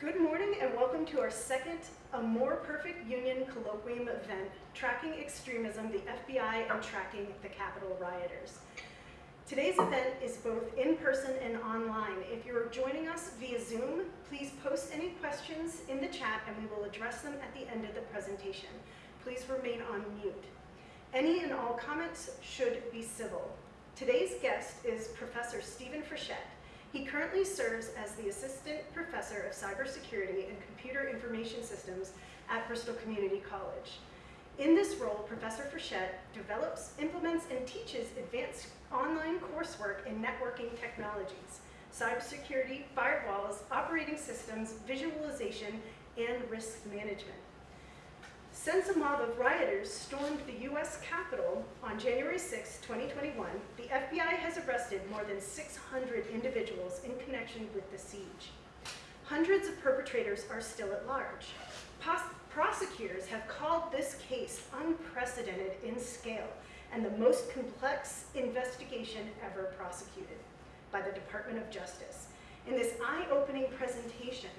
Good morning and welcome to our second A More Perfect Union Colloquium event, Tracking Extremism, the FBI and Tracking the Capitol Rioters. Today's event is both in person and online. If you're joining us via Zoom, please post any questions in the chat and we will address them at the end of the presentation. Please remain on mute. Any and all comments should be civil. Today's guest is Professor Stephen Frechette. He currently serves as the Assistant Professor of Cybersecurity and Computer Information Systems at Bristol Community College. In this role, Professor Frechette develops, implements, and teaches advanced online coursework in networking technologies, cybersecurity, firewalls, operating systems, virtualization, and risk management. Since a mob of rioters stormed the U.S. Capitol on January 6, 2021, the FBI has arrested more than 600 individuals in connection with the siege. Hundreds of perpetrators are still at large. Pos prosecutors have called this case unprecedented in scale and the most complex investigation ever prosecuted by the Department of Justice. In this eye-opening presentation,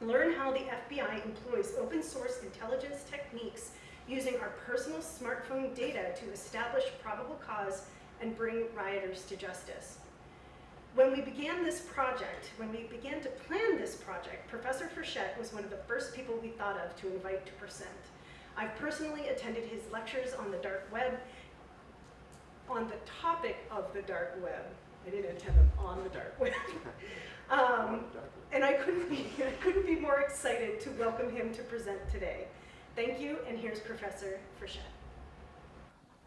learn how the FBI employs open source intelligence techniques using our personal smartphone data to establish probable cause and bring rioters to justice. When we began this project, when we began to plan this project, Professor Frechette was one of the first people we thought of to invite to present. I've personally attended his lectures on the dark web, on the topic of the dark web. I didn't attend them on the dark web. um, and I couldn't, be, I couldn't be more excited to welcome him to present today. Thank you, and here's Professor Frechette.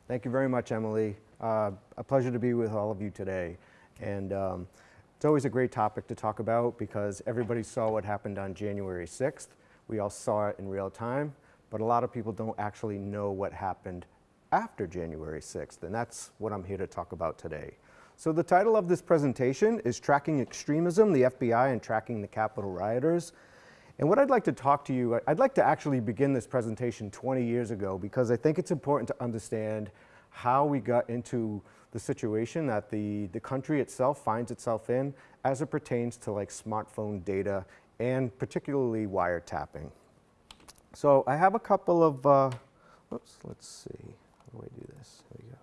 Thank you very much, Emily. Uh, a pleasure to be with all of you today. And um, it's always a great topic to talk about because everybody saw what happened on January 6th. We all saw it in real time, but a lot of people don't actually know what happened after January 6th, and that's what I'm here to talk about today. So the title of this presentation is Tracking Extremism, the FBI and Tracking the Capitol Rioters. And what I'd like to talk to you, I'd like to actually begin this presentation 20 years ago because I think it's important to understand how we got into the situation that the, the country itself finds itself in as it pertains to like smartphone data and particularly wiretapping. So I have a couple of, uh, oops, let's see, how do I do this? There we go.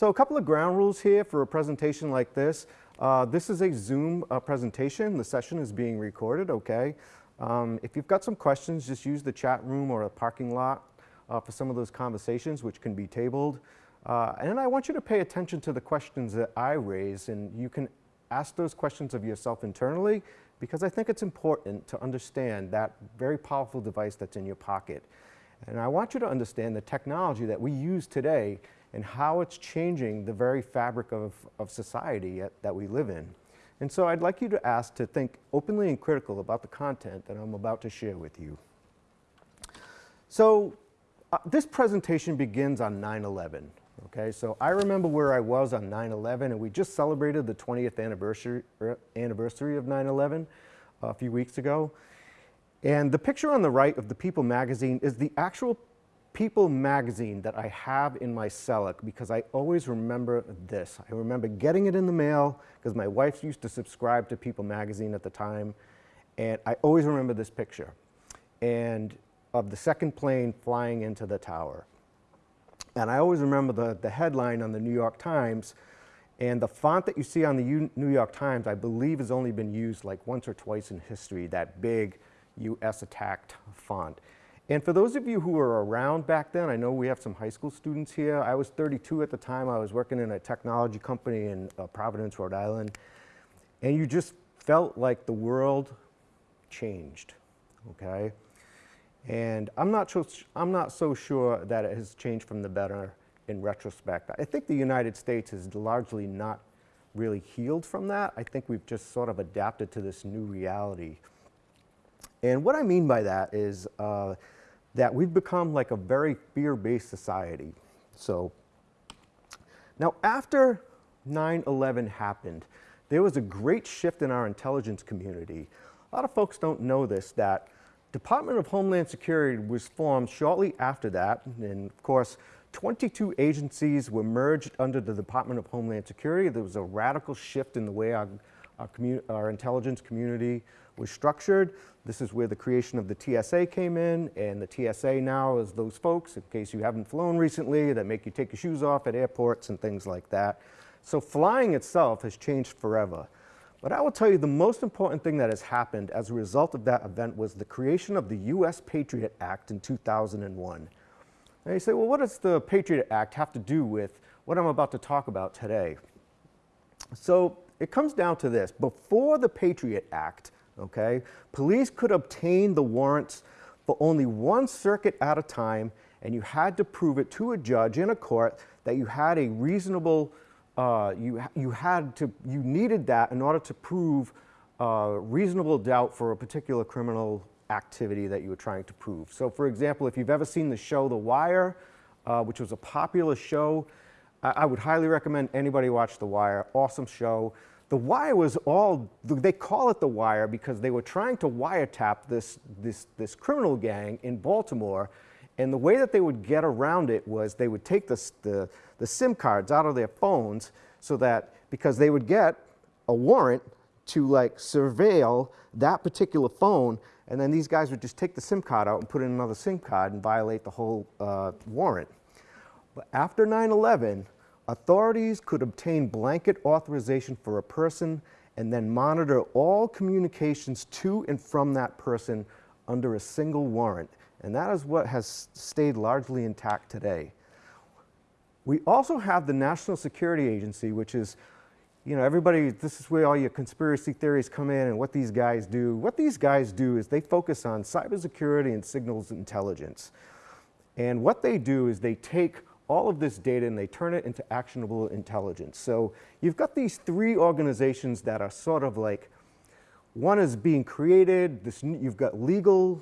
So a couple of ground rules here for a presentation like this. Uh, this is a Zoom uh, presentation. The session is being recorded, okay? Um, if you've got some questions, just use the chat room or a parking lot uh, for some of those conversations, which can be tabled. Uh, and I want you to pay attention to the questions that I raise, and you can ask those questions of yourself internally, because I think it's important to understand that very powerful device that's in your pocket. And I want you to understand the technology that we use today and how it's changing the very fabric of, of society that we live in. And so I'd like you to ask to think openly and critical about the content that I'm about to share with you. So uh, this presentation begins on 9-11. Okay, so I remember where I was on 9-11 and we just celebrated the 20th anniversary, er, anniversary of 9-11 uh, a few weeks ago. And the picture on the right of the People magazine is the actual People magazine that I have in my cellar because I always remember this. I remember getting it in the mail because my wife used to subscribe to People magazine at the time. And I always remember this picture and of the second plane flying into the tower. And I always remember the, the headline on the New York Times and the font that you see on the U New York Times, I believe has only been used like once or twice in history, that big US attacked font. And for those of you who were around back then, I know we have some high school students here. I was 32 at the time. I was working in a technology company in uh, Providence, Rhode Island. And you just felt like the world changed, okay? And I'm not, so, I'm not so sure that it has changed from the better in retrospect. I think the United States is largely not really healed from that. I think we've just sort of adapted to this new reality. And what I mean by that is uh, that we've become like a very fear-based society. So now after 9-11 happened, there was a great shift in our intelligence community. A lot of folks don't know this, that Department of Homeland Security was formed shortly after that, and of course, 22 agencies were merged under the Department of Homeland Security. There was a radical shift in the way our, our, our intelligence community was structured. This is where the creation of the TSA came in, and the TSA now is those folks, in case you haven't flown recently, that make you take your shoes off at airports and things like that. So flying itself has changed forever. But I will tell you the most important thing that has happened as a result of that event was the creation of the U.S. Patriot Act in 2001. And you say, well, what does the Patriot Act have to do with what I'm about to talk about today? So it comes down to this. Before the Patriot Act, okay, police could obtain the warrants for only one circuit at a time, and you had to prove it to a judge in a court that you had a reasonable, uh, you, you had to, you needed that in order to prove uh, reasonable doubt for a particular criminal activity that you were trying to prove. So for example, if you've ever seen the show The Wire, uh, which was a popular show, I, I would highly recommend anybody watch The Wire. Awesome show. The Wire was all, they call it The Wire because they were trying to wiretap this, this, this criminal gang in Baltimore. And the way that they would get around it was they would take the, the, the SIM cards out of their phones so that, because they would get a warrant to like surveil that particular phone and then these guys would just take the SIM card out and put in another SIM card and violate the whole uh, warrant. But after 9 11, authorities could obtain blanket authorization for a person and then monitor all communications to and from that person under a single warrant. And that is what has stayed largely intact today. We also have the National Security Agency, which is you know, everybody, this is where all your conspiracy theories come in and what these guys do. What these guys do is they focus on cybersecurity and signals intelligence. And what they do is they take all of this data and they turn it into actionable intelligence. So you've got these three organizations that are sort of like, one is being created, this, you've got legal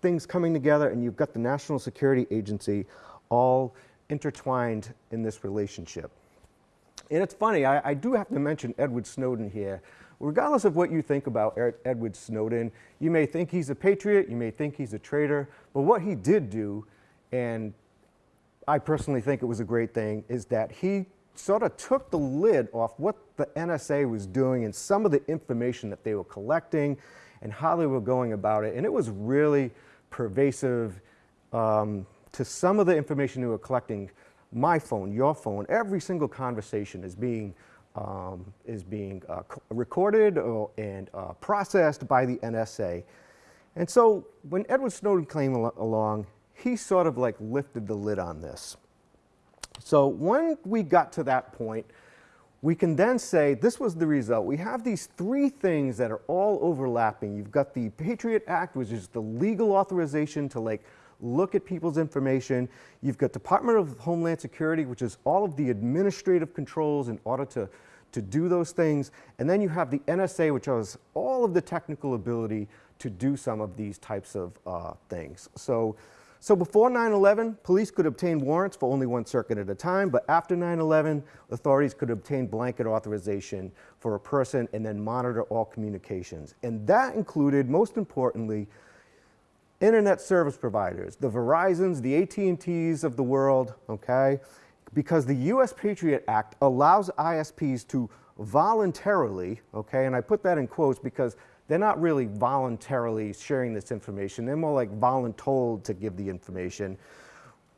things coming together, and you've got the National Security Agency all intertwined in this relationship. And it's funny, I, I, do have to mention Edward Snowden here. Regardless of what you think about Edward Snowden, you may think he's a patriot, you may think he's a traitor, but what he did do, and I personally think it was a great thing, is that he sort of took the lid off what the NSA was doing and some of the information that they were collecting and how they were going about it. And it was really pervasive um, to some of the information they were collecting my phone, your phone, every single conversation is being, um, is being uh, recorded or, and uh, processed by the NSA. And so when Edward Snowden came al along, he sort of like lifted the lid on this. So when we got to that point, we can then say this was the result. We have these three things that are all overlapping. You've got the Patriot Act, which is the legal authorization to like look at people's information. You've got Department of Homeland Security, which is all of the administrative controls in order to, to do those things. And then you have the NSA, which has all of the technical ability to do some of these types of uh, things. So, so before 9-11, police could obtain warrants for only one circuit at a time, but after 9-11, authorities could obtain blanket authorization for a person and then monitor all communications. And that included, most importantly, internet service providers, the Verizons, the AT&Ts of the world, okay? Because the US Patriot Act allows ISPs to voluntarily, okay, and I put that in quotes because they're not really voluntarily sharing this information. They're more like voluntold to give the information.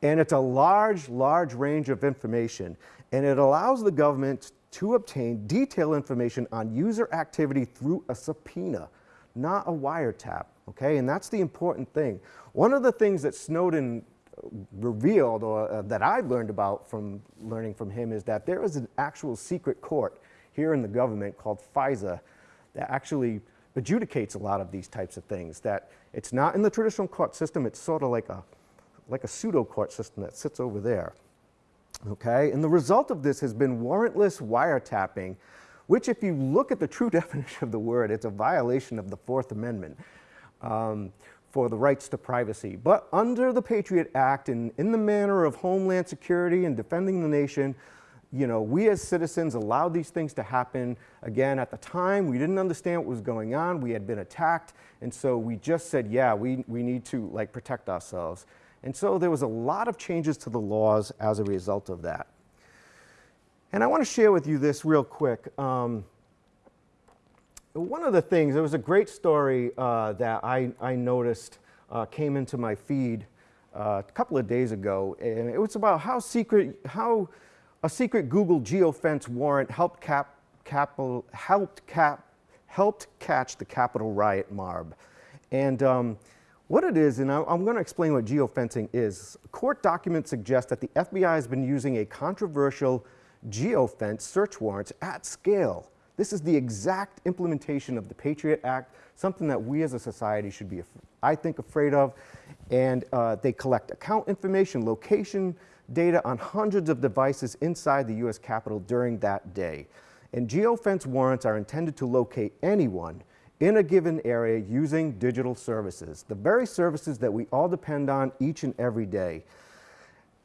And it's a large, large range of information. And it allows the government to obtain detailed information on user activity through a subpoena, not a wiretap okay? And that's the important thing. One of the things that Snowden revealed or uh, that I learned about from learning from him is that there is an actual secret court here in the government called FISA that actually adjudicates a lot of these types of things that it's not in the traditional court system it's sort of like a like a pseudo court system that sits over there okay and the result of this has been warrantless wiretapping which if you look at the true definition of the word it's a violation of the fourth amendment um, for the rights to privacy. But under the Patriot Act and in the manner of homeland security and defending the nation, you know, we as citizens allowed these things to happen. Again, at the time, we didn't understand what was going on. We had been attacked. And so we just said, yeah, we, we need to like protect ourselves. And so there was a lot of changes to the laws as a result of that. And I want to share with you this real quick. Um, one of the things, there was a great story uh, that I, I noticed uh, came into my feed uh, a couple of days ago, and it was about how secret, how a secret Google geofence warrant helped cap, capital, helped cap, helped catch the Capitol riot mob. And um, what it is, and I'm going to explain what geofencing is. Court documents suggest that the FBI has been using a controversial geofence search warrants at scale. This is the exact implementation of the Patriot Act, something that we as a society should be, I think, afraid of. And uh, they collect account information, location data on hundreds of devices inside the US Capitol during that day. And geofence warrants are intended to locate anyone in a given area using digital services, the very services that we all depend on each and every day.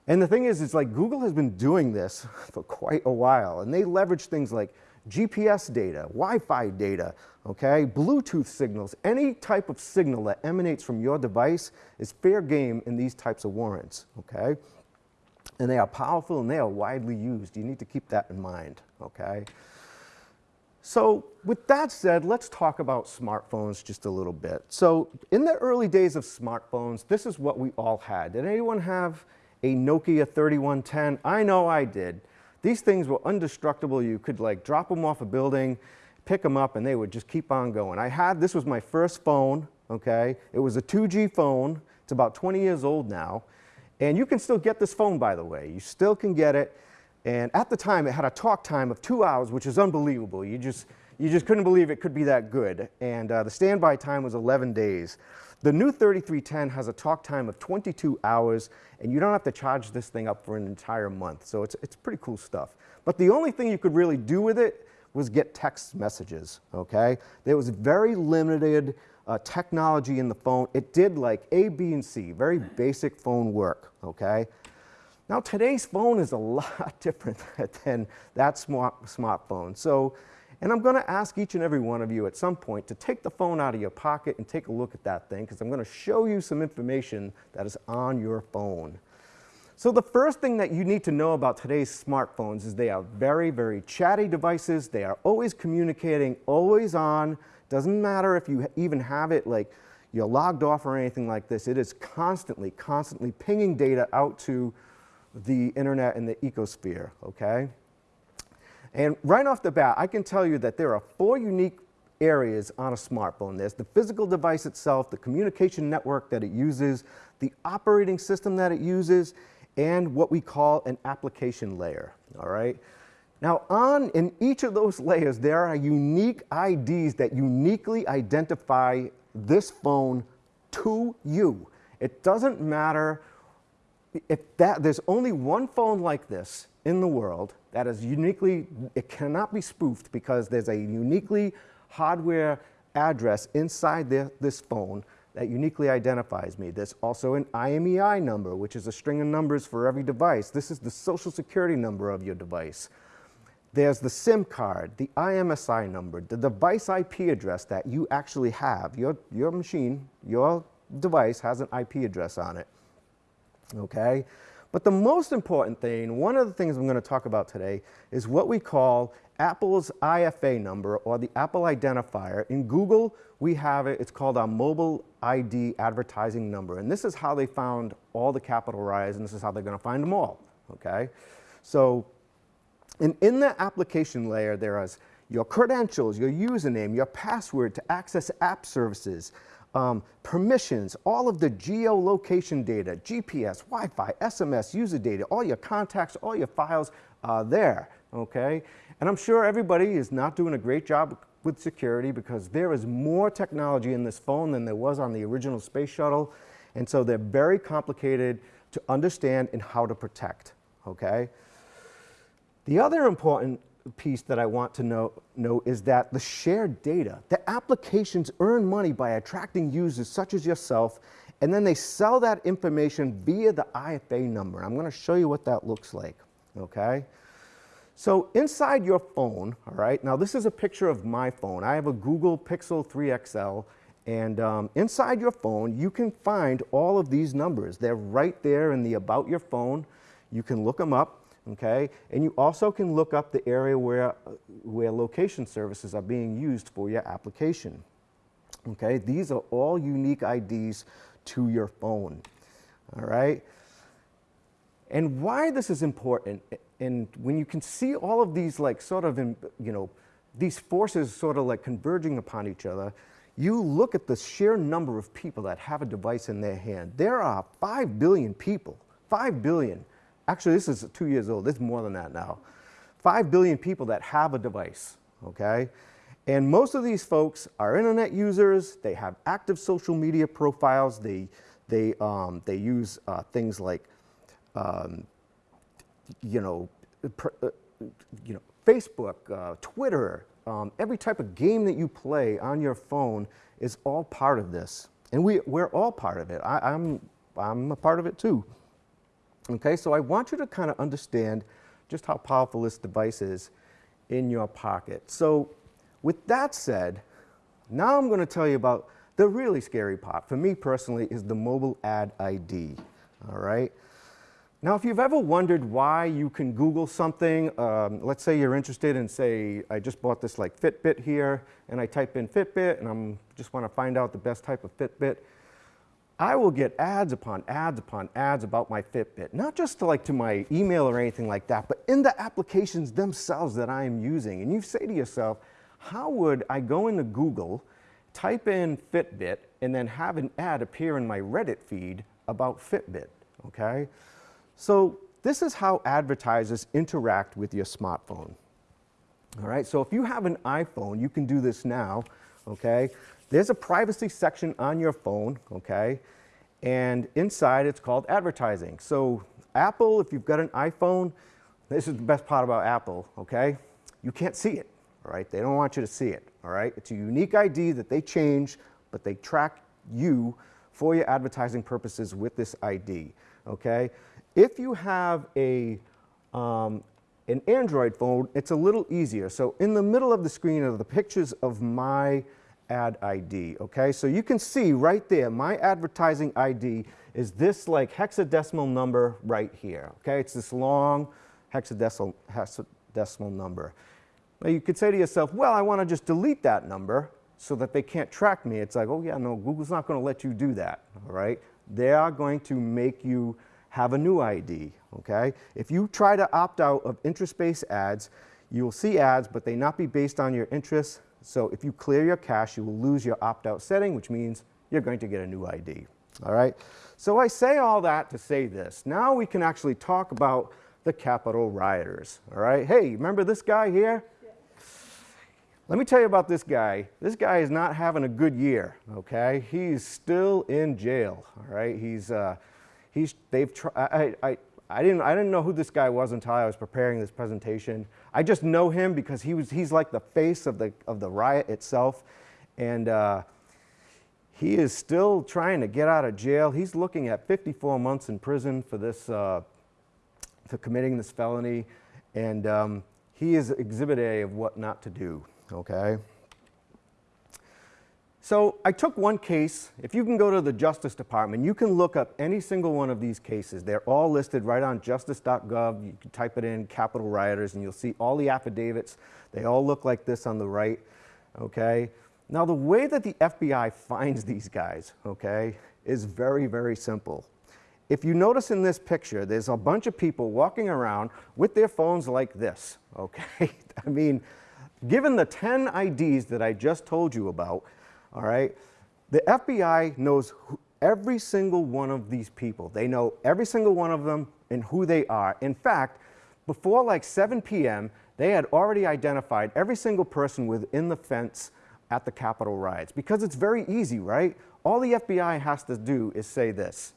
And the thing is, it's like Google has been doing this for quite a while, and they leverage things like GPS data, Wi-Fi data, okay, Bluetooth signals, any type of signal that emanates from your device is fair game in these types of warrants, okay? And they are powerful and they are widely used. You need to keep that in mind, okay? So with that said, let's talk about smartphones just a little bit. So in the early days of smartphones, this is what we all had. Did anyone have a Nokia 3310? I know I did. These things were indestructible. You could like drop them off a building, pick them up, and they would just keep on going. I had, this was my first phone, okay? It was a 2G phone. It's about 20 years old now. And you can still get this phone, by the way. You still can get it. And at the time, it had a talk time of two hours, which is unbelievable. You just, you just couldn't believe it could be that good. And uh, the standby time was 11 days. The new 3310 has a talk time of 22 hours, and you don't have to charge this thing up for an entire month. So it's, it's pretty cool stuff. But the only thing you could really do with it was get text messages, okay? There was very limited uh, technology in the phone. It did like A, B, and C, very basic phone work, okay? Now today's phone is a lot different than that smart smartphone. So, and I'm going to ask each and every one of you at some point to take the phone out of your pocket and take a look at that thing because I'm going to show you some information that is on your phone. So the first thing that you need to know about today's smartphones is they are very, very chatty devices. They are always communicating, always on. Doesn't matter if you even have it like you're logged off or anything like this. It is constantly, constantly pinging data out to the internet and the ecosphere, okay? And right off the bat, I can tell you that there are four unique areas on a smartphone. There's the physical device itself, the communication network that it uses, the operating system that it uses, and what we call an application layer, all right? Now on, in each of those layers, there are unique IDs that uniquely identify this phone to you. It doesn't matter if that, there's only one phone like this in the world that is uniquely, it cannot be spoofed because there's a uniquely hardware address inside the, this phone that uniquely identifies me. There's also an IMEI number, which is a string of numbers for every device. This is the social security number of your device. There's the SIM card, the IMSI number, the device IP address that you actually have. Your, your machine, your device has an IP address on it okay? But the most important thing, one of the things I'm going to talk about today, is what we call Apple's IFA number or the Apple identifier. In Google, we have it, it's called our mobile ID advertising number. And this is how they found all the Capitol riots, and this is how they're going to find them all, okay? So in, in the application layer, there is your credentials, your username, your password to access app services, um, permissions, all of the geolocation data, GPS, Wi-Fi, SMS, user data, all your contacts, all your files are there, okay? And I'm sure everybody is not doing a great job with security because there is more technology in this phone than there was on the original space shuttle. And so they're very complicated to understand and how to protect, okay? The other important piece that I want to note, know is that the shared data, the applications earn money by attracting users such as yourself, and then they sell that information via the IFA number. I'm going to show you what that looks like, okay? So inside your phone, all right, now this is a picture of my phone. I have a Google Pixel 3 XL, and um, inside your phone, you can find all of these numbers. They're right there in the About Your Phone. You can look them up. Okay? And you also can look up the area where, where location services are being used for your application. Okay, these are all unique IDs to your phone. All right. And why this is important, and when you can see all of these, like, sort of, in, you know, these forces sort of like converging upon each other, you look at the sheer number of people that have a device in their hand. There are 5 billion people, 5 billion. Actually, this is two years old, this is more than that now. 5 billion people that have a device, okay? And most of these folks are internet users, they have active social media profiles, they, they, um, they use uh, things like um, you know, uh, you know, Facebook, uh, Twitter, um, every type of game that you play on your phone is all part of this. And we, we're all part of it. I, I'm, I'm a part of it too. Okay, so I want you to kind of understand just how powerful this device is in your pocket. So, with that said, now I'm going to tell you about the really scary part. For me personally, is the mobile ad ID. All right. Now, if you've ever wondered why you can Google something, um, let's say you're interested in, say, I just bought this like Fitbit here, and I type in Fitbit, and I'm just want to find out the best type of Fitbit. I will get ads upon ads upon ads about my Fitbit, not just to like to my email or anything like that, but in the applications themselves that I am using. And you say to yourself, how would I go into Google, type in Fitbit, and then have an ad appear in my Reddit feed about Fitbit, okay? So this is how advertisers interact with your smartphone. All right, so if you have an iPhone, you can do this now, okay? There's a privacy section on your phone, okay? And inside it's called advertising. So Apple, if you've got an iPhone, this is the best part about Apple, okay? You can't see it, all right? They don't want you to see it, all right? It's a unique ID that they change, but they track you for your advertising purposes with this ID, okay? If you have a, um, an Android phone, it's a little easier. So in the middle of the screen are the pictures of my ad ID, okay? So you can see right there, my advertising ID is this like hexadecimal number right here, okay? It's this long hexadecimal, hexadecimal number. Now you could say to yourself, well, I want to just delete that number so that they can't track me. It's like, oh yeah, no, Google's not going to let you do that, all right? They are going to make you have a new ID, okay? If you try to opt out of interest-based ads, you will see ads, but they not be based on your interests. So if you clear your cache, you will lose your opt-out setting, which means you're going to get a new ID, all right? So I say all that to say this. Now we can actually talk about the Capitol rioters, all right? Hey, remember this guy here? Let me tell you about this guy. This guy is not having a good year, okay? He's still in jail, all right? He's, uh, he's, they've I, I, I, didn't, I didn't know who this guy was until I was preparing this presentation. I just know him because he was, he's like the face of the, of the riot itself. And uh, he is still trying to get out of jail. He's looking at 54 months in prison for this, uh, for committing this felony. And um, he is exhibit A of what not to do, okay? So I took one case. If you can go to the Justice Department, you can look up any single one of these cases. They're all listed right on justice.gov. You can type it in, Capitol rioters, and you'll see all the affidavits. They all look like this on the right, okay? Now, the way that the FBI finds these guys, okay, is very, very simple. If you notice in this picture, there's a bunch of people walking around with their phones like this, okay? I mean, given the 10 IDs that I just told you about, all right? The FBI knows who, every single one of these people. They know every single one of them and who they are. In fact, before like 7 p.m., they had already identified every single person within the fence at the Capitol riots because it's very easy, right? All the FBI has to do is say this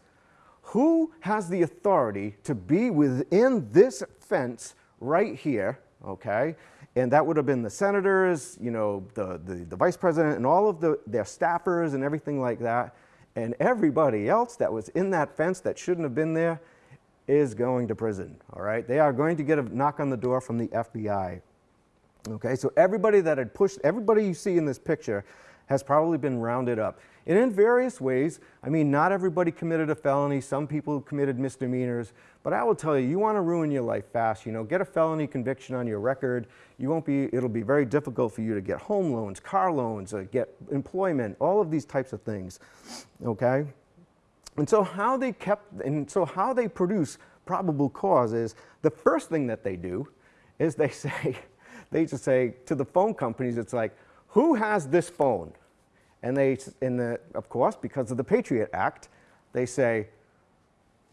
Who has the authority to be within this fence right here, okay? And that would have been the senators, you know, the, the, the, vice president, and all of the, their staffers and everything like that. And everybody else that was in that fence that shouldn't have been there is going to prison, all right? They are going to get a knock on the door from the FBI. Okay, so everybody that had pushed, everybody you see in this picture has probably been rounded up. And in various ways, I mean, not everybody committed a felony, some people committed misdemeanors, but I will tell you, you want to ruin your life fast, you know, get a felony conviction on your record, you won't be, it'll be very difficult for you to get home loans, car loans, uh, get employment, all of these types of things, okay? And so how they kept, and so how they produce probable cause is the first thing that they do is they say, they just say to the phone companies, it's like, who has this phone? And they, in the, of course, because of the Patriot Act, they say,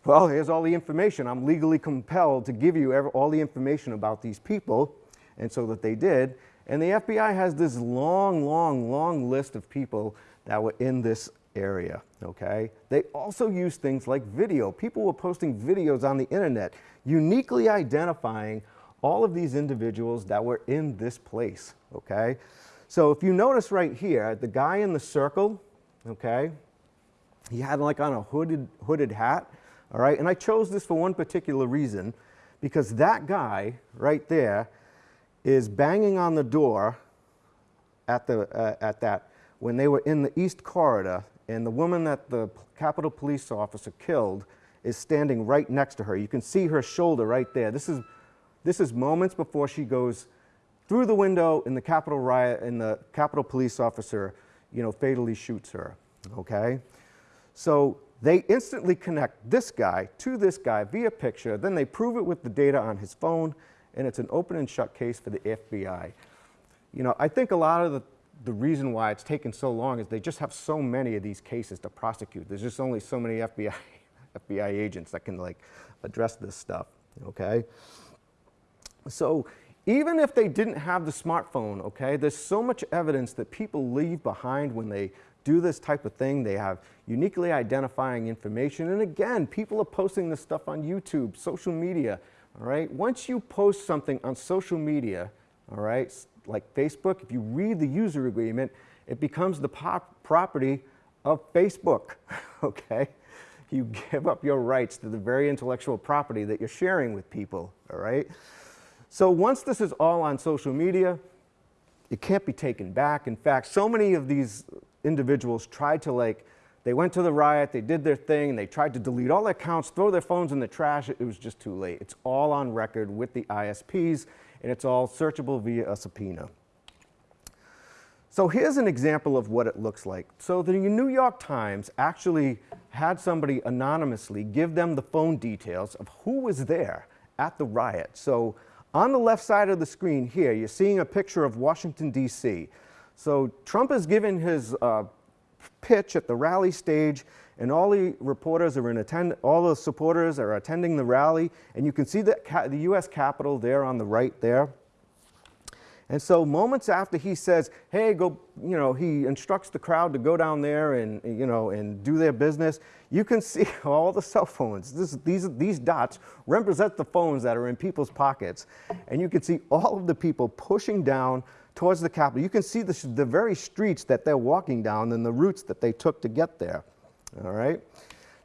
well, here's all the information. I'm legally compelled to give you all the information about these people. And so that they did. And the FBI has this long, long, long list of people that were in this area, okay? They also use things like video. People were posting videos on the internet, uniquely identifying all of these individuals that were in this place, okay? So if you notice right here, the guy in the circle, okay, he had like on a hooded, hooded hat, all right? And I chose this for one particular reason, because that guy right there is banging on the door at, the, uh, at that when they were in the East Corridor, and the woman that the Capitol Police officer killed is standing right next to her. You can see her shoulder right there. This is, this is moments before she goes through the window in the Capitol riot and the Capitol Police officer, you know, fatally shoots her, okay? So they instantly connect this guy to this guy via picture, then they prove it with the data on his phone, and it's an open and shut case for the FBI. You know, I think a lot of the, the reason why it's taken so long is they just have so many of these cases to prosecute. There's just only so many FBI, FBI agents that can like address this stuff, okay? So even if they didn't have the smartphone, okay, there's so much evidence that people leave behind when they do this type of thing. They have uniquely identifying information. And again, people are posting this stuff on YouTube, social media, all right? Once you post something on social media, all right, like Facebook, if you read the user agreement, it becomes the property of Facebook, okay? You give up your rights to the very intellectual property that you're sharing with people, all right? So once this is all on social media, it can't be taken back. In fact, so many of these individuals tried to like, they went to the riot, they did their thing, and they tried to delete all their accounts, throw their phones in the trash. It was just too late. It's all on record with the ISPs, and it's all searchable via a subpoena. So here's an example of what it looks like. So the New York Times actually had somebody anonymously give them the phone details of who was there at the riot. So on the left side of the screen here, you're seeing a picture of Washington, D.C. So Trump has given his uh, pitch at the rally stage and all the reporters are in attend, all the supporters are attending the rally and you can see the, the US Capitol there on the right there. And so moments after he says, hey, go, you know, he instructs the crowd to go down there and, you know, and do their business, you can see all the cell phones. This, these, these dots represent the phones that are in people's pockets. And you can see all of the people pushing down towards the Capitol. You can see the, the very streets that they're walking down and the routes that they took to get there, all right?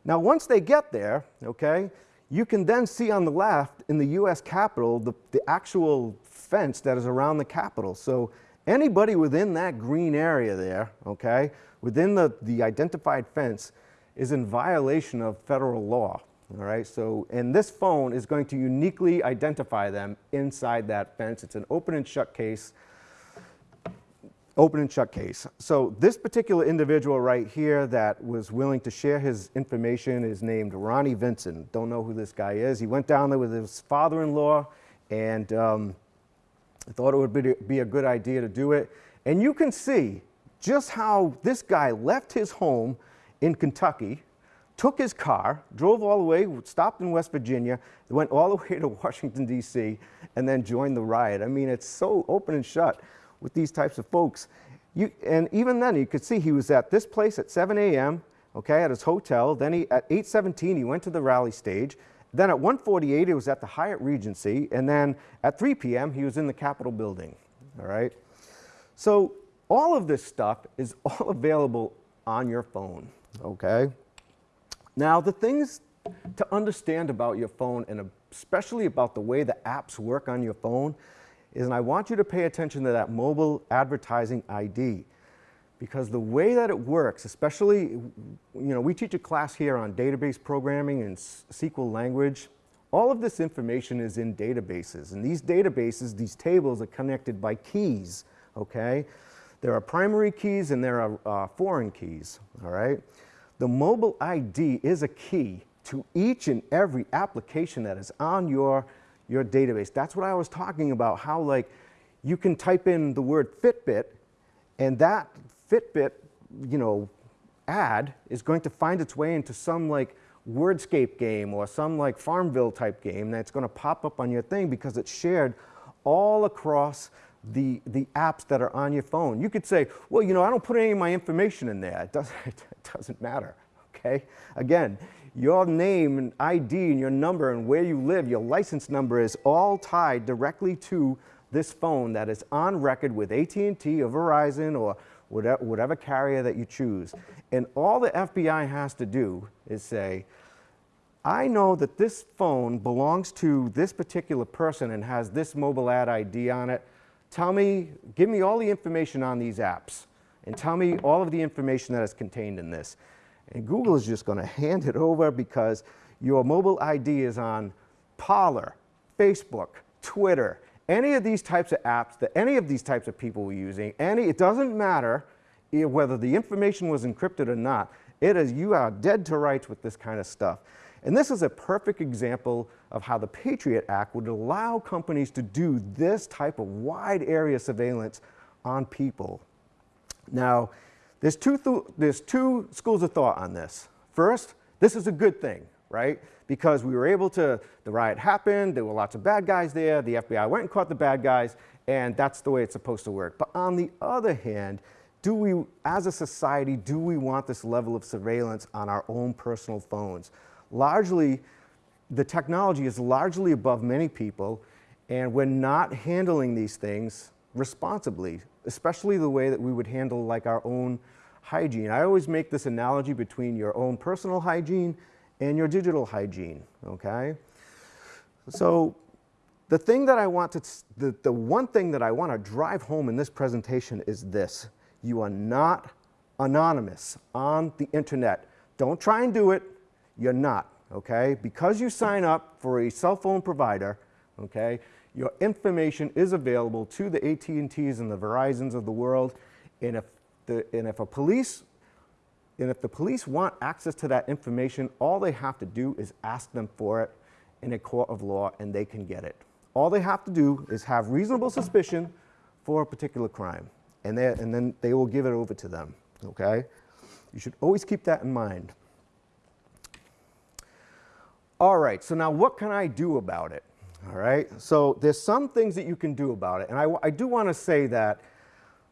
Now, once they get there, okay, you can then see on the left in the US Capitol the, the actual fence that is around the Capitol. So anybody within that green area there, okay, within the, the identified fence is in violation of federal law. All right, so, and this phone is going to uniquely identify them inside that fence. It's an open and shut case open and shut case. So this particular individual right here that was willing to share his information is named Ronnie Vincent. Don't know who this guy is. He went down there with his father-in-law and um, thought it would be, be a good idea to do it. And you can see just how this guy left his home in Kentucky, took his car, drove all the way, stopped in West Virginia, went all the way to Washington, D.C., and then joined the riot. I mean, it's so open and shut with these types of folks. You, and even then, you could see he was at this place at 7 a.m., okay, at his hotel. Then he, at 8.17, he went to the rally stage. Then at 1.48, he was at the Hyatt Regency. And then at 3 p.m., he was in the Capitol building, all right? So all of this stuff is all available on your phone, okay? Now, the things to understand about your phone, and especially about the way the apps work on your phone, is, and I want you to pay attention to that mobile advertising ID. Because the way that it works, especially, you know, we teach a class here on database programming and SQL language. All of this information is in databases, and these databases, these tables are connected by keys, okay? There are primary keys and there are uh, foreign keys, all right? The mobile ID is a key to each and every application that is on your, your database. That's what I was talking about, how like you can type in the word Fitbit and that Fitbit, you know, ad is going to find its way into some like wordscape game or some like Farmville type game that's going to pop up on your thing because it's shared all across the, the apps that are on your phone. You could say, well, you know, I don't put any of my information in there. It doesn't, it doesn't matter, okay? Again, your name and ID and your number and where you live, your license number is all tied directly to this phone that is on record with AT&T or Verizon or whatever, whatever carrier that you choose. And all the FBI has to do is say, I know that this phone belongs to this particular person and has this mobile ad ID on it. Tell me, give me all the information on these apps and tell me all of the information that is contained in this. And Google is just going to hand it over because your mobile ID is on Parler, Facebook, Twitter, any of these types of apps that any of these types of people were using, any, it doesn't matter whether the information was encrypted or not. It is, you are dead to rights with this kind of stuff. And this is a perfect example of how the Patriot Act would allow companies to do this type of wide area surveillance on people. Now, there's two, th- there's two schools of thought on this. First, this is a good thing, right? Because we were able to, the riot happened, there were lots of bad guys there, the FBI went and caught the bad guys, and that's the way it's supposed to work. But on the other hand, do we, as a society, do we want this level of surveillance on our own personal phones? Largely, the technology is largely above many people, and we're not handling these things responsibly, especially the way that we would handle like our own hygiene. I always make this analogy between your own personal hygiene and your digital hygiene, okay? So the thing that I want to, the, the one thing that I want to drive home in this presentation is this. You are not anonymous on the internet. Don't try and do it. You're not, okay? Because you sign up for a cell phone provider, okay, your information is available to the AT&Ts and the Verizons of the world. And if, the, and if a police and if the police want access to that information, all they have to do is ask them for it in a court of law and they can get it. All they have to do is have reasonable suspicion for a particular crime and, and then they will give it over to them, okay? You should always keep that in mind. All right, so now what can I do about it? All right, so there's some things that you can do about it. And I do want to say that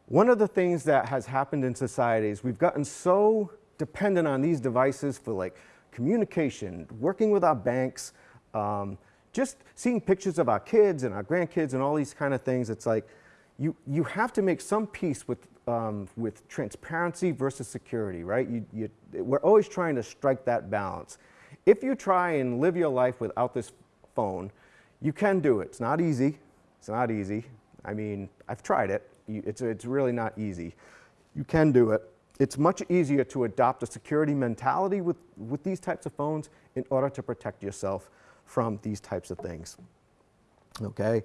one of the things that has happened in society is we've gotten so dependent on these devices for like communication, working with our banks, um, just seeing pictures of our kids and our grandkids and all these kind of things. It's like you, you have to make some peace with, um, with transparency versus security, right? You, you, we're always trying to strike that balance. If you try and live your life without this phone, you can do it. It's not easy. It's not easy. I mean, I've tried it. You, it's, it's really not easy. You can do it. It's much easier to adopt a security mentality with, with these types of phones in order to protect yourself from these types of things. Okay?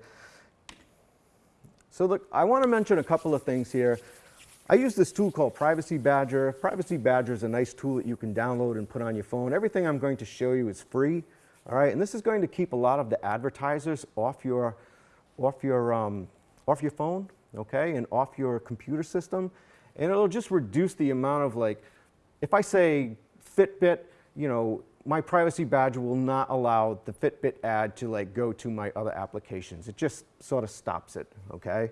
So look, I want to mention a couple of things here. I use this tool called Privacy Badger. Privacy Badger is a nice tool that you can download and put on your phone. Everything I'm going to show you is free, all right? And this is going to keep a lot of the advertisers off your, off your, um, off your phone, okay, and off your computer system. And it'll just reduce the amount of like, if I say Fitbit, you know, my privacy badger will not allow the Fitbit ad to like go to my other applications. It just sort of stops it, okay?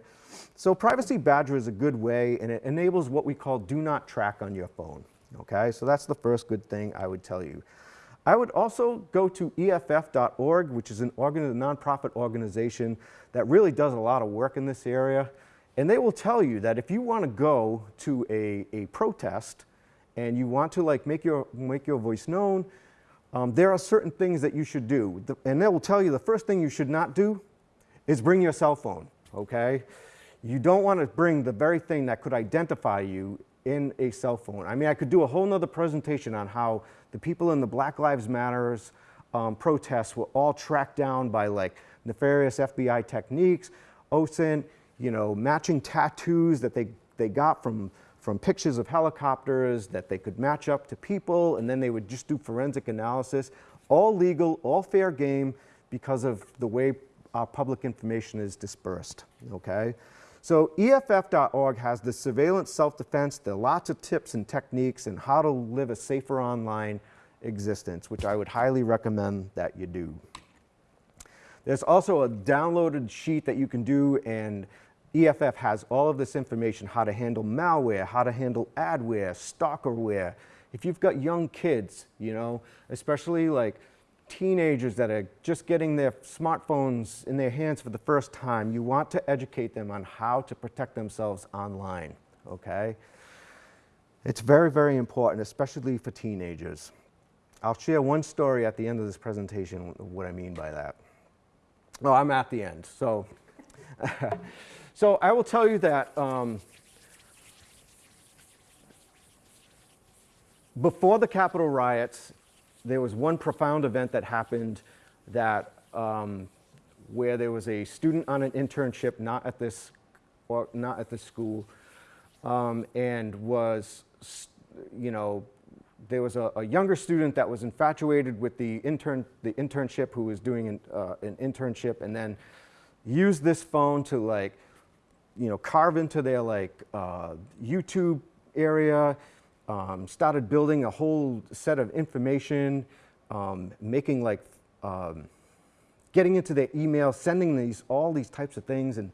So privacy badger is a good way and it enables what we call do not track on your phone, okay? So that's the first good thing I would tell you. I would also go to EFF.org, which is an organ- nonprofit organization that really does a lot of work in this area. And they will tell you that if you want to go to a, a protest and you want to like make your, make your voice known, um, there are certain things that you should do. The- and they will tell you the first thing you should not do is bring your cell phone, okay? You don't want to bring the very thing that could identify you in a cell phone. I mean, I could do a whole nother presentation on how the people in the Black Lives Matters um, protests were all tracked down by like nefarious FBI techniques, OSINT, you know, matching tattoos that they, they got from, from pictures of helicopters that they could match up to people, and then they would just do forensic analysis. All legal, all fair game because of the way our public information is dispersed, okay? So EFF.org has the surveillance self-defense. There are lots of tips and techniques and how to live a safer online existence, which I would highly recommend that you do. There's also a downloaded sheet that you can do and EFF has all of this information, how to handle malware, how to handle adware, stalkerware. If you've got young kids, you know, especially like teenagers that are just getting their smartphones in their hands for the first time, you want to educate them on how to protect themselves online, okay? It's very, very important, especially for teenagers. I'll share one story at the end of this presentation, what I mean by that. No, I'm at the end. So, so I will tell you that um, before the Capitol riots, there was one profound event that happened that um, where there was a student on an internship, not at this, or not at the school, um, and was, you know, there was a, a younger student that was infatuated with the intern, the internship who was doing an, uh, an internship, and then used this phone to like, you know, carve into their like uh, YouTube area, um, started building a whole set of information, um, making like, um, getting into their email, sending these all these types of things, and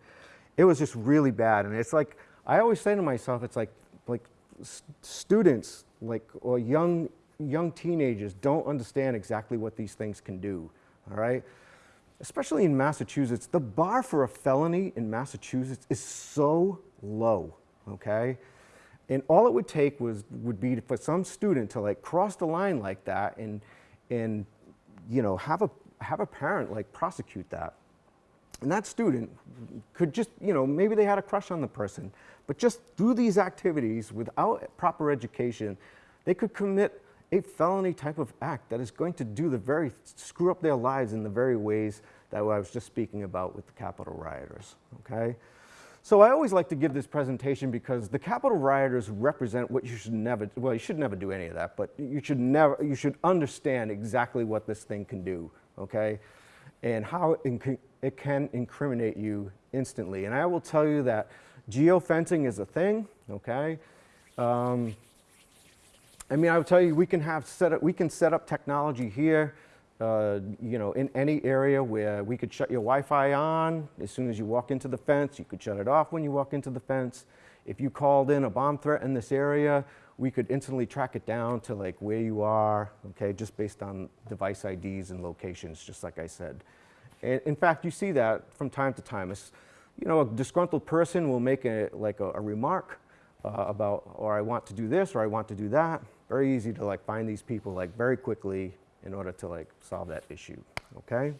it was just really bad. And it's like I always say to myself, it's like like students like or young young teenagers don't understand exactly what these things can do. All right especially in Massachusetts, the bar for a felony in Massachusetts is so low, okay? And all it would take was would be for some student to like cross the line like that and and you know have a have a parent like prosecute that. And that student could just, you know, maybe they had a crush on the person, but just through these activities without proper education, they could commit a felony type of act that is going to do the very, screw up their lives in the very ways that I was just speaking about with the Capitol rioters, okay? So I always like to give this presentation because the Capitol rioters represent what you should never, well, you should never do any of that, but you should never, you should understand exactly what this thing can do, okay? And how it can, incriminate you instantly. And I will tell you that geofencing is a thing, okay? Um, I mean, I would tell you, we can have set up, we can set up technology here, uh, you know, in any area where we could shut your Wi-Fi on as soon as you walk into the fence. You could shut it off when you walk into the fence. If you called in a bomb threat in this area, we could instantly track it down to like where you are, okay, just based on device IDs and locations, just like I said. And in fact, you see that from time to time. It's, you know, a disgruntled person will make a, like a, a remark uh, about, or I want to do this, or I want to do that. Very easy to like find these people like very quickly in order to like solve that issue, okay?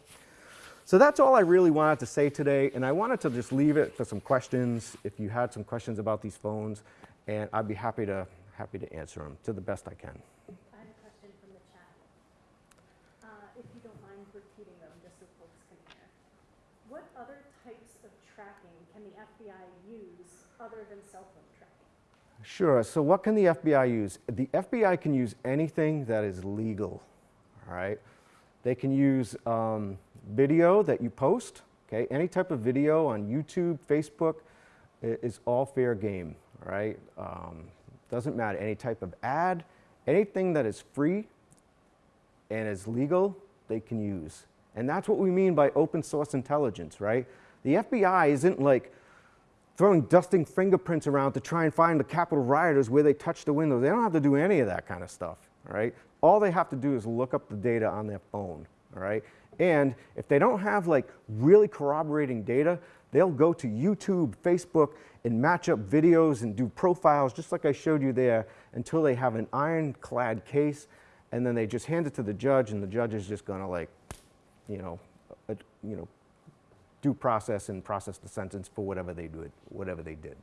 So that's all I really wanted to say today, and I wanted to just leave it for some questions, if you had some questions about these phones, and I'd be happy to, happy to answer them to the best I can. I have a question from the chat. Uh, If you don't mind repeating them, just so folks can hear. What other types of tracking can the FBI use other than cell phone tracking? Sure. So what can the FBI use? The FBI can use anything that is legal. All right. They can use um, video that you post. Okay. Any type of video on YouTube, Facebook, is all fair game. All right. Um, doesn't matter. Any type of ad, anything that is free and is legal, they can use. And that's what we mean by open source intelligence, right? The FBI isn't like throwing dusting fingerprints around to try and find the Capitol rioters where they touched the windows. They don't have to do any of that kind of stuff, all right? All they have to do is look up the data on their phone, all right? And if they don't have like really corroborating data, they'll go to YouTube, Facebook, and match up videos and do profiles just like I showed you there until they have an ironclad case, and then they just hand it to the judge, and the judge is just gonna like, you know, uh, you know, due process and process the sentence for whatever they did, whatever they did.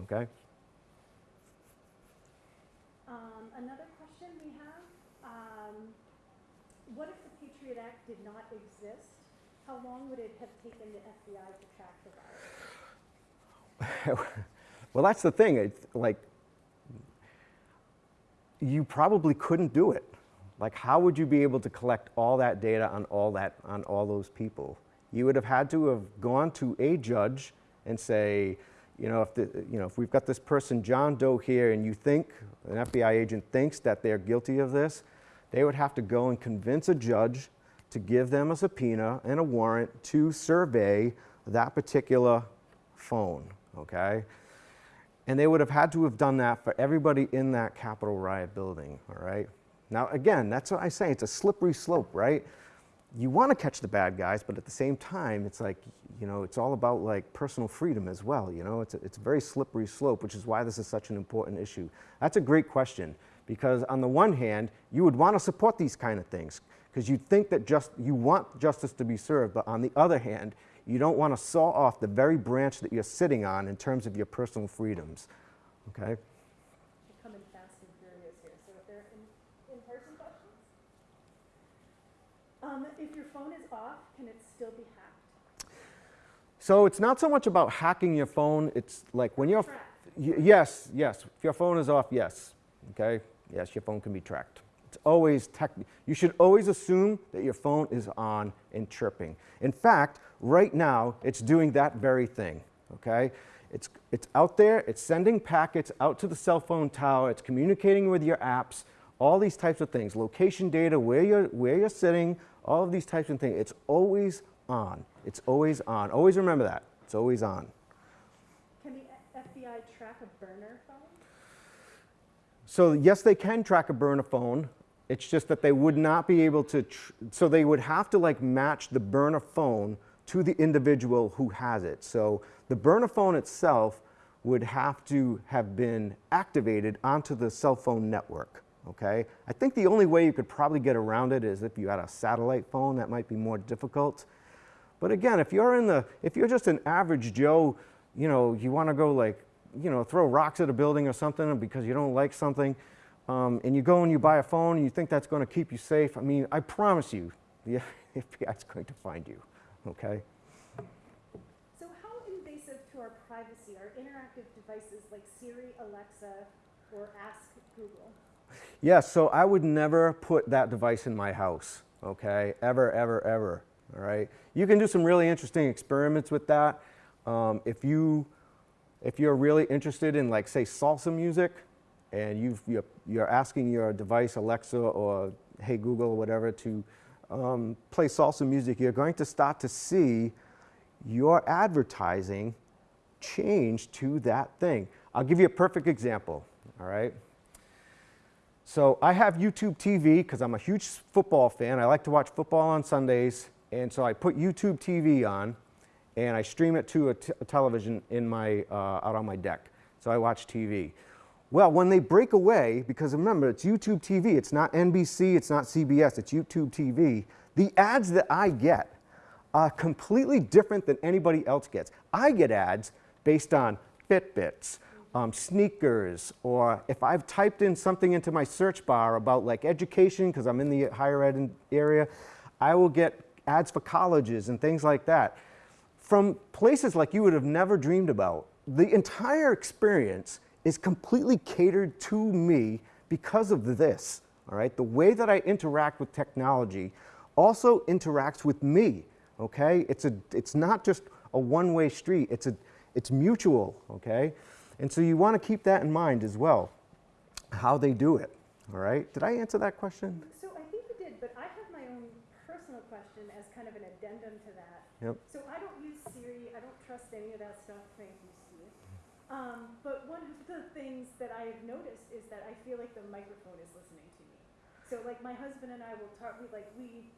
Okay? another question we have, um, what if the Patriot Act did not exist? How long would it have taken the FBI to track the virus? well, that's the thing. It's like, you probably couldn't do it. Like, how would you be able to collect all that data on all that on all those people? You would have had to have gone to a judge and say, you know, if the, you know, if we've got this person John Doe here, and you think an FBI agent thinks that they're guilty of this, they would have to go and convince a judge to give them a subpoena and a warrant to survey that particular phone. Okay. And they would have had to have done that for everybody in that Capitol riot building, all right? Now, again, that's what I say, it's a slippery slope, right? You want to catch the bad guys, but at the same time, it's like, you know, it's all about like personal freedom as well, you know? It's a, it's a very slippery slope, which is why this is such an important issue. That's a great question, because on the one hand, you would want to support these kind of things, because you think that just, you want justice to be served, but on the other hand, you don't want to saw off the very branch that you're sitting on in terms of your personal freedoms. Okay? We're coming fast and furious here, so if there are in, in-person questions? Um, if your phone is off, can it still be hacked? So it's not so much about hacking your phone. It's like when you're. Y- yes, yes. If your phone is off, yes. Okay? Yes, your phone can be tracked. It's always tech. You should always assume that your phone is on and chirping. In fact, right now, it's doing that very thing. Okay? It's, it's out there, it's sending packets out to the cell phone tower, it's communicating with your apps, all these types of things. Location data, where you're, where you're sitting, all of these types of things. It's always on. It's always on. Always remember that. It's always on. Can the FBI track a burner phone? So yes, they can track a burner phone. It's just that they would not be able to, tr- so they would have to like match the burner phone to the individual who has it. So the burner phone itself would have to have been activated onto the cell phone network. Okay? I think the only way you could probably get around it is if you had a satellite phone. That might be more difficult. But again, if you're in the, if you're just an average Joe, you know, you want to go like, you know, throw rocks at a building or something because you don't like something, um, and you go and you buy a phone and you think that's going to keep you safe. I mean, I promise you, the FBI is going to find you. Okay. So how invasive to our privacy are interactive devices like Siri, Alexa, or Ask Google? Yes, so I would never put that device in my house, okay? Ever, ever, ever, all right? You can do some really interesting experiments with that. Um, if, you, if you're really interested in, like, say, salsa music, and you've, you're, you're asking your device, Alexa or Hey Google or whatever, to um, play salsa music, you're going to start to see your advertising change to that thing. I'll give you a perfect example, all right? So I have YouTube TV because I'm a huge football fan. I like to watch football on Sundays, and so I put YouTube TV on, and I stream it to a, television in my uh, out on my deck. So I watch TV. Well, when they break away, because remember it's YouTube TV, it's not NBC, it's not CBS, it's YouTube TV. The ads that I get are completely different than anybody else gets. I get ads based on Fitbits, um, sneakers, or if I've typed in something into my search bar about like education, because I'm in the higher ed area, I will get ads for colleges and things like that from places like you would have never dreamed about. The entire experience is completely catered to me because of this. All right, the way that I interact with technology also interacts with me. Okay, it's a, it's not just a one-way street. It's a, it's mutual. Okay, and so you want to keep that in mind as well, how they do it. All right, did I answer that question? So I think you did, but I have my own personal question as kind of an addendum to that. Yep. So I don't use Siri, I don't trust any of that stuff, thank you, Steve. Um, but one of the things that I have noticed is that I feel like the microphone is listening to me. So like my husband and I will talk, we like, we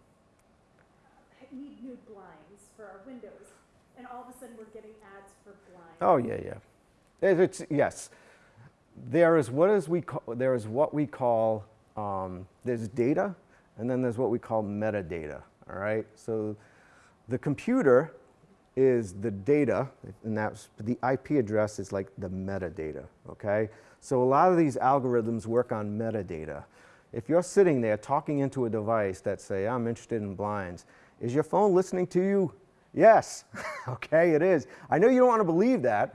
need new blinds for our windows, and all of a sudden we're getting ads for blinds. Oh yeah, yeah. It- It's yes. There is what is we call, there is what we call um, there's data, and then there's what we call metadata. All right. So the computer is the data, and that's the IP address is like the metadata. Okay. So a lot of these algorithms work on metadata. If you're sitting there talking into a device that say, I'm interested in blinds, is your phone listening to you? Yes, okay, it is. I know you don't want to believe that,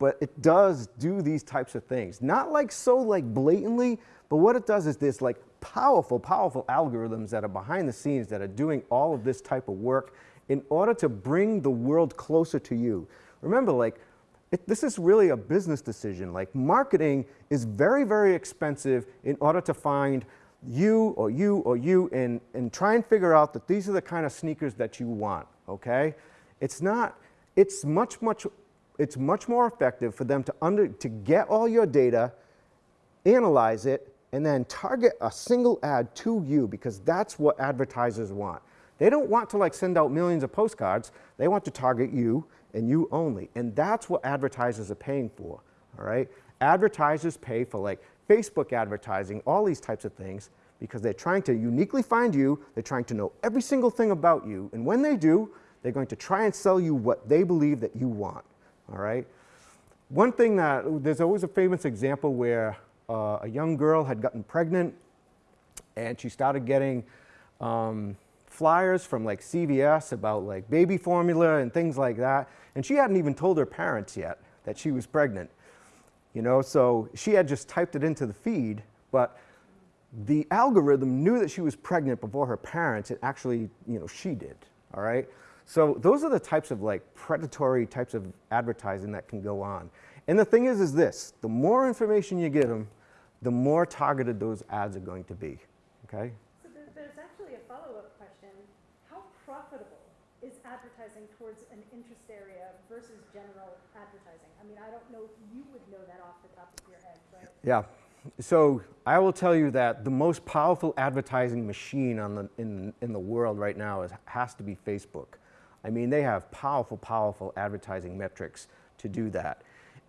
but it does do these types of things. Not like so like blatantly, but what it does is this like powerful, powerful algorithms that are behind the scenes that are doing all of this type of work in order to bring the world closer to you. Remember, like, it, this is really a business decision. Like, marketing is very, very expensive in order to find you or you or you and, and try and figure out that these are the kind of sneakers that you want, okay? It's not, it's much, much, it's much more effective for them to, under, to get all your data, analyze it, and then target a single ad to you because that's what advertisers want. They don't want to like send out millions of postcards. They want to target you and you only. And that's what advertisers are paying for, all right? Advertisers pay for like Facebook advertising, all these types of things because they're trying to uniquely find you. They're trying to know every single thing about you. And when they do, they're going to try and sell you what they believe that you want, all right? One thing that, there's always a famous example where uh, a young girl had gotten pregnant and she started getting um, flyers from like CVS about like baby formula and things like that. And she hadn't even told her parents yet that she was pregnant. You know, so she had just typed it into the feed, but the algorithm knew that she was pregnant before her parents, It actually, you know, she did, all right? So those are the types of like predatory types of advertising that can go on. And the thing is, is this, the more information you give them, the more targeted those ads are going to be, okay? So there, there's actually a follow-up question. How profitable is advertising towards an interest area versus general advertising? I mean, I don't know if you would know that off the top of your head, but Yeah. So I will tell you that the most powerful advertising machine on the, in, in the world right now is, has to be Facebook. I mean, they have powerful, powerful advertising metrics to do that.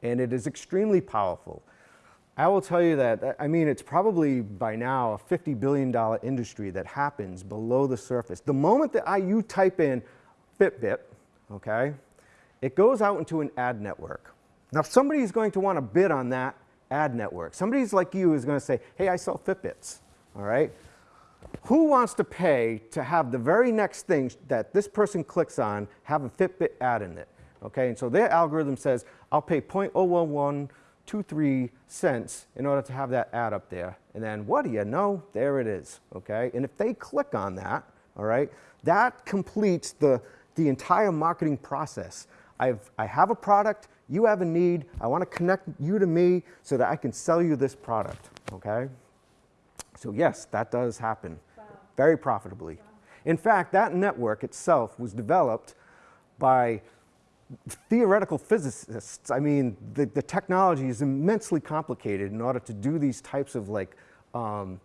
And it is extremely powerful. I will tell you that, I mean, it's probably by now a $50 billion industry that happens below the surface. The moment that I, you type in Fitbit, okay, it goes out into an ad network. Now, somebody is going to want to bid on that ad network. Somebody's like you is going to say, hey, I sell Fitbits, all right? Who wants to pay to have the very next thing that this person clicks on have a Fitbit ad in it? Okay, and so their algorithm says, I'll pay 0.01123 cents in order to have that ad up there. And then what do you know? There it is, okay? And if they click on that, all right, that completes the, the entire marketing process. I've, I have a product, you have a need, I want to connect you to me so that I can sell you this product, okay? So yes, that does happen very profitably. In fact, that network itself was developed by theoretical physicists. I mean, the, the technology is immensely complicated in order to do these types of like um,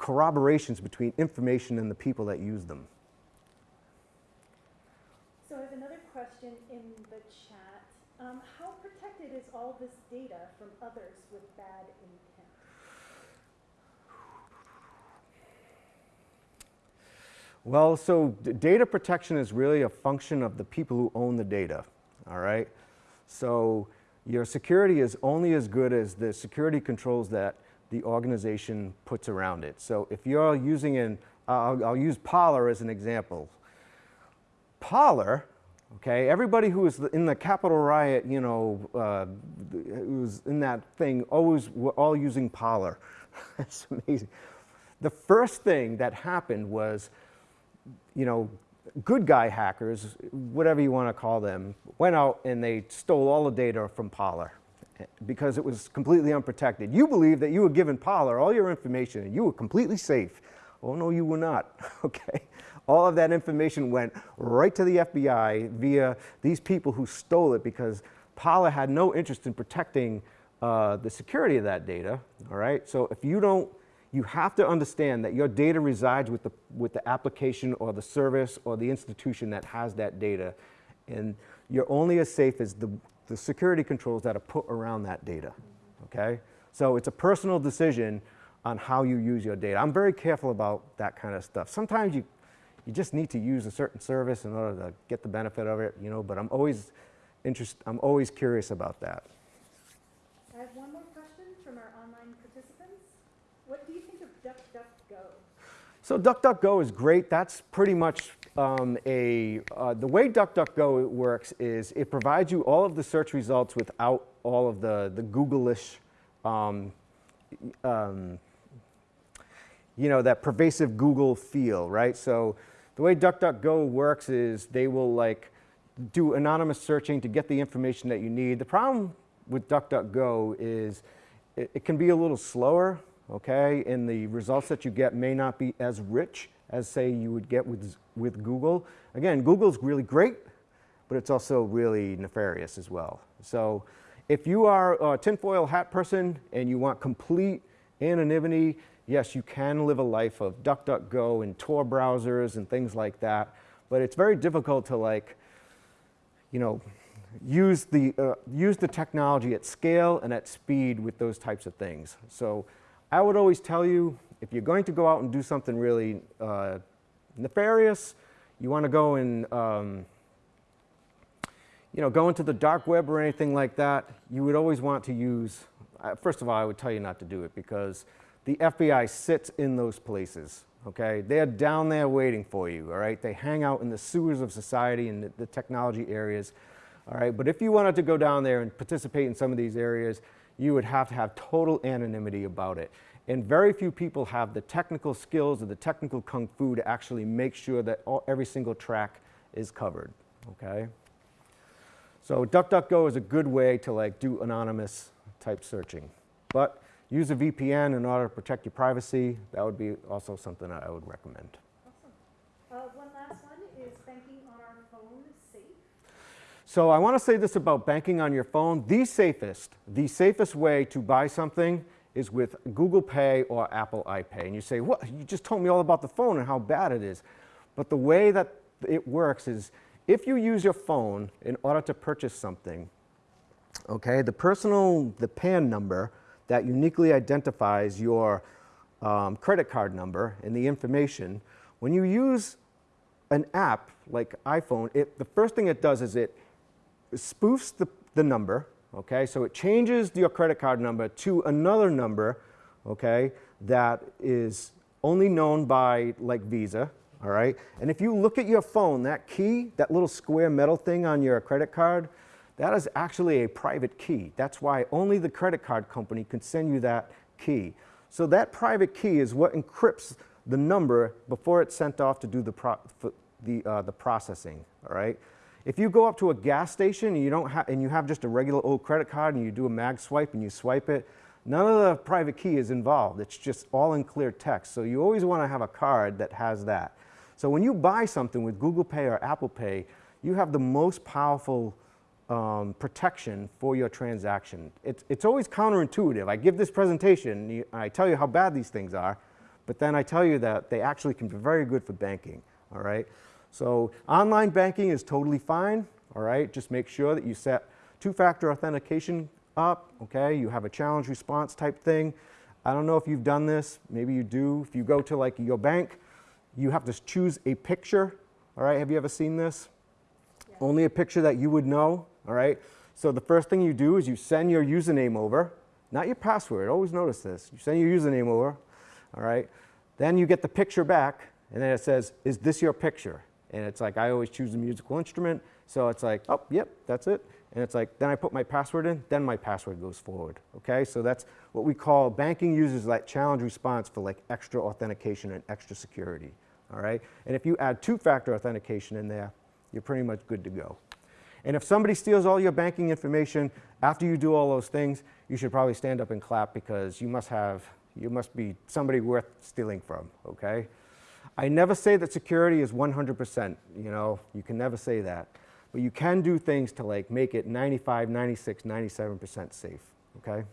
corroborations between information and the people that use them. So I have another question in the chat. Um, how protected is all this data from others with bad intent? Well, so data protection is really a function of the people who own the data, all right? So your security is only as good as the security controls that the organization puts around it. So if you're using an, I'll, I'll use Parler as an example. Parler, okay, everybody who was in the Capitol riot, you know, uh, who was in that thing, always were all using Parler. That's amazing. The first thing that happened was you know, good guy hackers, whatever you want to call them, went out and they stole all the data from Parler because it was completely unprotected. You believed that you were giving Parler all your information and you were completely safe. Oh, no, you were not, okay? All of that information went right to the FBI via these people who stole it because Parler had no interest in protecting uh, the security of that data, all right? So if you don't you have to understand that your data resides with the, with the application or the service or the institution that has that data. And you're only as safe as the, the security controls that are put around that data, okay? So it's a personal decision on how you use your data. I'm very careful about that kind of stuff. Sometimes you, you just need to use a certain service in order to get the benefit of it, you know, but I'm always, interest, I'm always curious about that. I have one more question from DuckDuckGo? So DuckDuckGo is great. That's pretty much um, a, uh, the way DuckDuckGo works is it provides you all of the search results without all of the, the Google-ish, um, um, you know, that pervasive Google feel, right? So the way DuckDuckGo works is they will like do anonymous searching to get the information that you need. The problem with DuckDuckGo is it, it can be a little slower, okay? And the results that you get may not be as rich as say you would get with, with Google. Again, Google's really great, but it's also really nefarious as well. So if you are a tinfoil hat person and you want complete anonymity, yes, you can live a life of DuckDuckGo and Tor browsers and things like that, but it's very difficult to like, you know, use the, uh, use the technology at scale and at speed with those types of things. So I would always tell you, if you're going to go out and do something really uh, nefarious, you want to go and um, you know, go into the dark web or anything like that, you would always want to use, uh, first of all, I would tell you not to do it because the FBI sits in those places, okay? They're down there waiting for you, all right? They hang out in the sewers of society and the, the technology areas, all right? But if you wanted to go down there and participate in some of these areas, you would have to have total anonymity about it. And very few people have the technical skills or the technical kung fu to actually make sure that all, every single track is covered, okay? So DuckDuckGo is a good way to like do anonymous type searching. But use a VPN in order to protect your privacy. That would be also something I would recommend. Awesome. Uh, one last one, is banking on our phone safe? So I want to say this about banking on your phone. The safest, the safest way to buy something is with Google Pay or Apple iPay. And you say, what? You just told me all about the phone and how bad it is. But the way that it works is if you use your phone in order to purchase something, okay, the personal, the PAN number that uniquely identifies your um, credit card number and the information, when you use an app like iPhone, it, the first thing it does is it spoofs the, the number, okay? So it changes your credit card number to another number, okay, that is only known by like Visa, all right? And if you look at your phone, that key, that little square metal thing on your credit card, that is actually a private key. That's why only the credit card company can send you that key. So that private key is what encrypts the number before it's sent off to do the, the, uh, the processing, all right? If you go up to a gas station and you, don't and you have just a regular old credit card and you do a mag swipe and you swipe it, none of the private key is involved. It's just all in clear text. So you always want to have a card that has that. So when you buy something with Google Pay or Apple Pay, you have the most powerful um, protection for your transaction. It's, it's always counterintuitive. I give this presentation, I tell you how bad these things are, but then I tell you that they actually can be very good for banking, all right? So online banking is totally fine, all right? Just make sure that you set two-factor authentication up, okay? You have a challenge response type thing. I don't know if you've done this, maybe you do. If you go to like your bank, you have to choose a picture. All right, have you ever seen this? Yeah. Only a picture that you would know. All right, so the first thing you do is you send your username over, not your password. Always notice this. You send your username over. All right, then you get the picture back, and then it says, "Is this your picture?" And it's like I always choose a musical instrument, so it's like, "Oh, yep, that's it." And it's like, then I put my password in, then my password goes forward. Okay, so that's what we call banking uses that challenge response for like extra authentication and extra security all right? And if you add two-factor authentication in there, you're pretty much good to go. And if somebody steals all your banking information after you do all those things, you should probably stand up and clap because you must have, you must be somebody worth stealing from, okay? I never say that security is 100%, you know, you can never say that. But you can do things to like make it 95, 96, 97% safe, okay?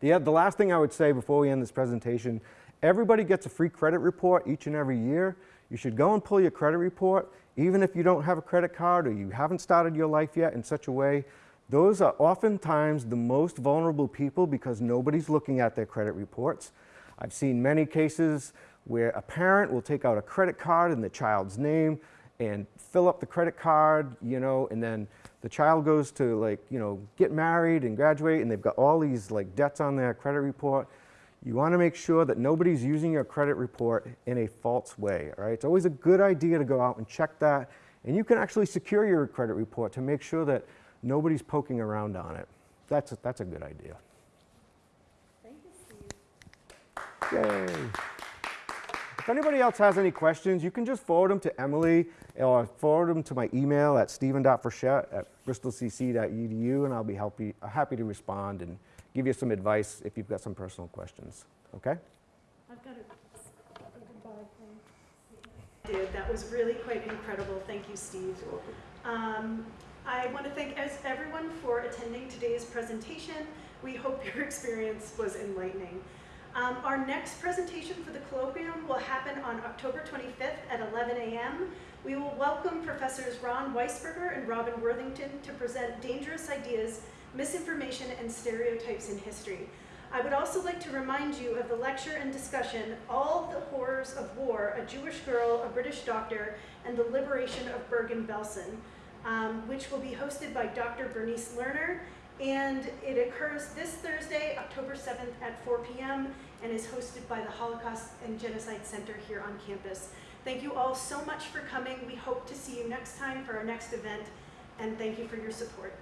The, the last thing I would say before we end this presentation Everybody gets a free credit report each and every year. You should go and pull your credit report, even if you don't have a credit card or you haven't started your life yet in such a way. Those are oftentimes the most vulnerable people because nobody's looking at their credit reports. I've seen many cases where a parent will take out a credit card in the child's name and fill up the credit card, you know, and then the child goes to like, you know, get married and graduate and they've got all these like debts on their credit report, you want to make sure that nobody's using your credit report in a false way, all right? It's always a good idea to go out and check that and you can actually secure your credit report to make sure that nobody's poking around on it. That's a, that's a good idea. Thank you, Steve. Yay. If anybody else has any questions, you can just forward them to Emily or forward them to my email at stephen.frechette at bristolcc.edu and I'll be happy, happy to respond and give you some advice if you've got some personal questions. Okay? I've got a, a goodbye thing. did. That was really quite incredible. Thank you, Steve. Um, I want to thank everyone for attending today's presentation. We hope your experience was enlightening. Um, our next presentation for the colloquium will happen on October 25th at 11 a.m. We will welcome Professors Ron Weisberger and Robin Worthington to present dangerous ideas, misinformation, and stereotypes in history. I would also like to remind you of the lecture and discussion, All the Horrors of War, A Jewish Girl, a British Doctor, and the Liberation of Bergen-Belsen, um, which will be hosted by Dr. Bernice Lerner. And it occurs this Thursday, October 7th at 4 p.m. and is hosted by the Holocaust and Genocide Center here on campus. Thank you all so much for coming. We hope to see you next time for our next event, and thank you for your support.